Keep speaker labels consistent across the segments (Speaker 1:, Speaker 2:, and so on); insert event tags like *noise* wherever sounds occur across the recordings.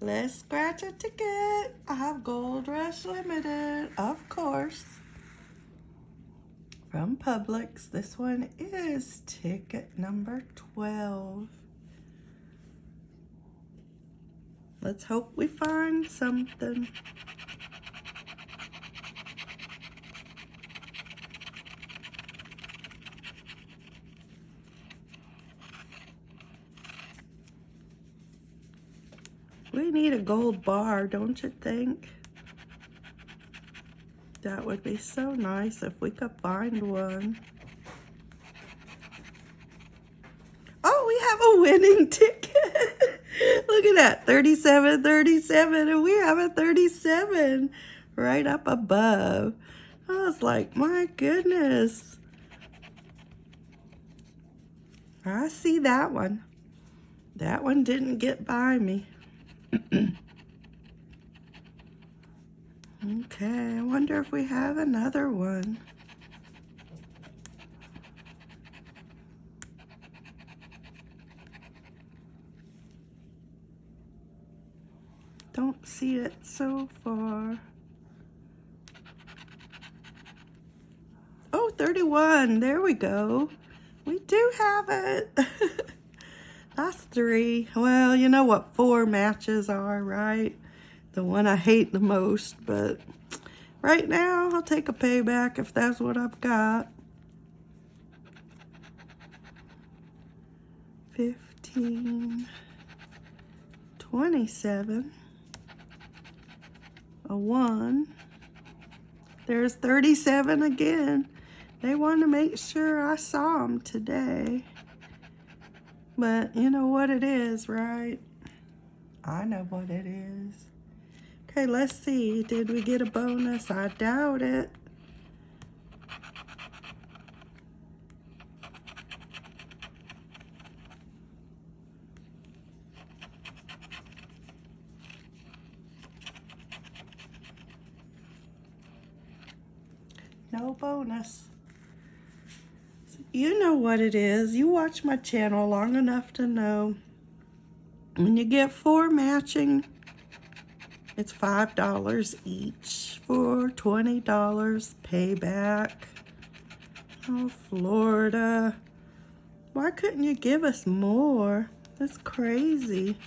Speaker 1: Let's scratch a ticket. I have Gold Rush Limited, of course. From Publix. This one is ticket number 12. Let's hope we find something. We need a gold bar, don't you think? That would be so nice if we could find one. Oh, we have a winning *laughs* ticket. Look at that, 37, 37, and we have a 37 right up above. I was like, my goodness. I see that one. That one didn't get by me. Okay, I wonder if we have another one. Don't see it so far. Oh, 31. There we go. We do have it. *laughs* That's three. Well, you know what four matches are, right? The one I hate the most, but right now I'll take a payback if that's what I've got. 15, 27, a 1. There's 37 again. They want to make sure I saw them today. But you know what it is, right? I know what it is. Okay, let's see. Did we get a bonus? I doubt it. No bonus. You know what it is. You watch my channel long enough to know when you get four matching, it's $5 each for $20 payback. Oh, Florida. Why couldn't you give us more? That's crazy.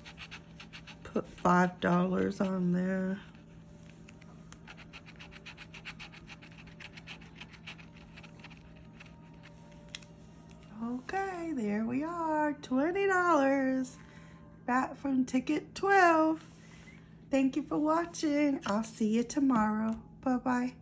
Speaker 1: Put $5 on there. Okay, there we are, $20 back from ticket 12. Thank you for watching. I'll see you tomorrow. Bye-bye.